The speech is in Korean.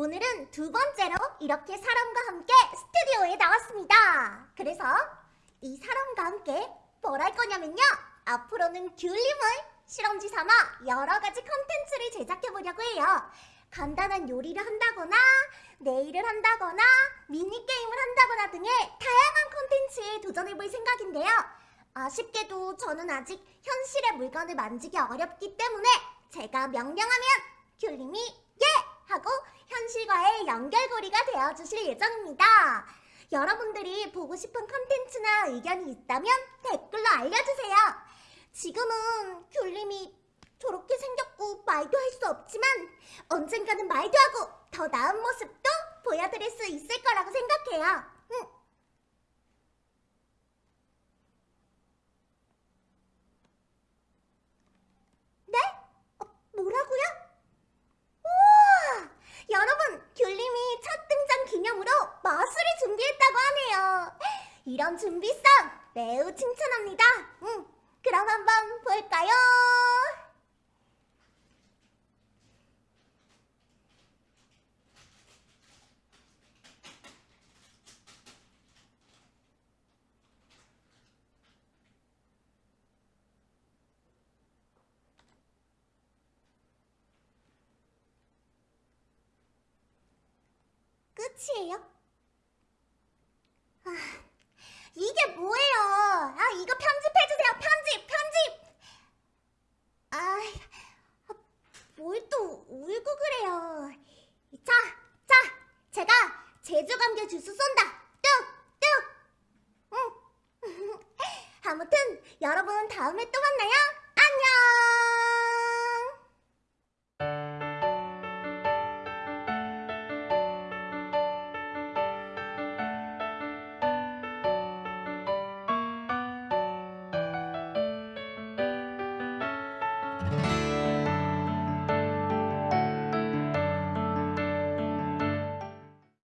오늘은 두 번째로 이렇게 사람과 함께 스튜디오에 나왔습니다. 그래서 이 사람과 함께 뭘 할 거냐면요. 앞으로는 귤림을 실험지 삼아 여러 가지 컨텐츠를 제작해 보려고 해요. 간단한 요리를 한다거나 네일을 한다거나 미니게임을 한다거나 등의 다양한 컨텐츠에 도전해 볼 생각인데요. 아쉽게도 저는 아직 현실의 물건을 만지기 어렵기 때문에 제가 명령하면 귤님이 예! 하고 현실과의 연결고리가 되어주실 예정입니다. 여러분들이 보고 싶은 컨텐츠나 의견이 있다면 댓글로 알려주세요. 지금은 귤님이 저렇게 생겼고 말도 할 수 없지만 언젠가는 말도 하고 더 나은 모습도 보여드릴 수 있을 거라고 생각해요. 응. 네? 어, 뭐라고요? 우와! 여러분, 귤님이 첫 등장 기념으로 마술을 준비했다고 하네요. 이런 준비성 매우 칭찬합니다. 응, 그럼 한번 볼까요? 끝이에요? 아, 이게 뭐예요? 아, 이거 편집해주세요. 편집, 편집! 아, 뭘 또 울고 그래요. 자, 자, 제가 제주 감귤 주스 쏜다. 뚝, 뚝! 응. 아무튼, 여러분 다음에 또 만나요.